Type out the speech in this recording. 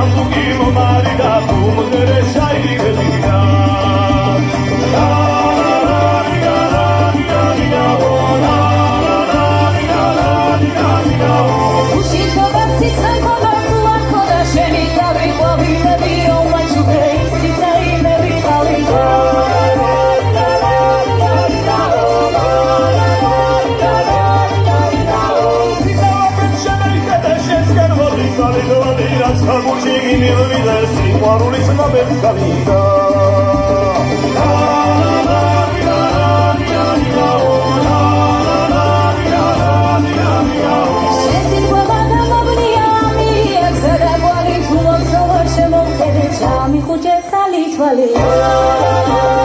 algo que roubaram. მივიდა სიყვარულის ნაბებს გავიდა ხუჭე სალი თვალი